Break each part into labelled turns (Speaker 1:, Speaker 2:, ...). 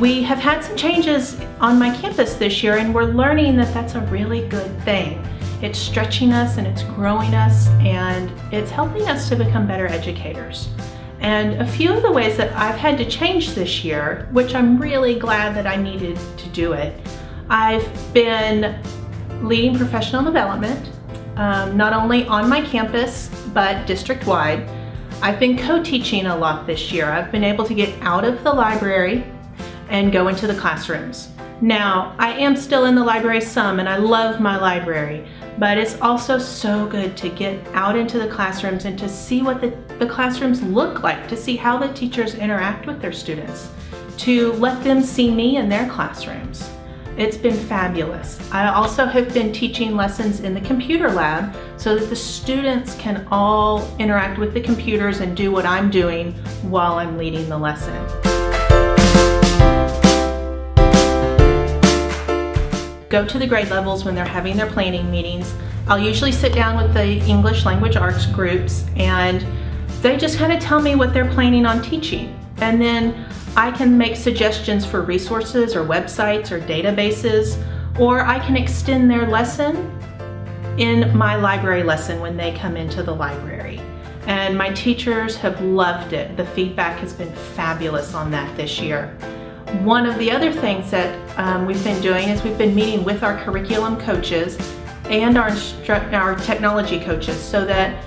Speaker 1: we have had some changes on my campus this year and we're learning that that's a really good thing. It's stretching us and it's growing us and it's helping us to become better educators. And a few of the ways that I've had to change this year, which I'm really glad that I needed to do it, I've been leading professional development, um, not only on my campus, but district-wide. I've been co-teaching a lot this year. I've been able to get out of the library and go into the classrooms. Now, I am still in the library some and I love my library, but it's also so good to get out into the classrooms and to see what the, the classrooms look like, to see how the teachers interact with their students, to let them see me in their classrooms. It's been fabulous. I also have been teaching lessons in the computer lab so that the students can all interact with the computers and do what I'm doing while I'm leading the lesson. Go to the grade levels when they're having their planning meetings. I'll usually sit down with the English language arts groups and they just kind of tell me what they're planning on teaching. And then I can make suggestions for resources or websites or databases, or I can extend their lesson in my library lesson when they come into the library. And my teachers have loved it. The feedback has been fabulous on that this year. One of the other things that um, we've been doing is we've been meeting with our curriculum coaches and our, our technology coaches so that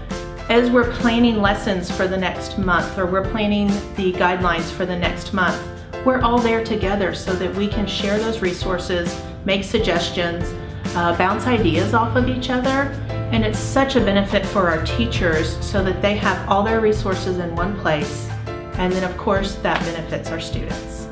Speaker 1: as we're planning lessons for the next month or we're planning the guidelines for the next month, we're all there together so that we can share those resources, make suggestions, uh, bounce ideas off of each other. And it's such a benefit for our teachers so that they have all their resources in one place. And then of course that benefits our students.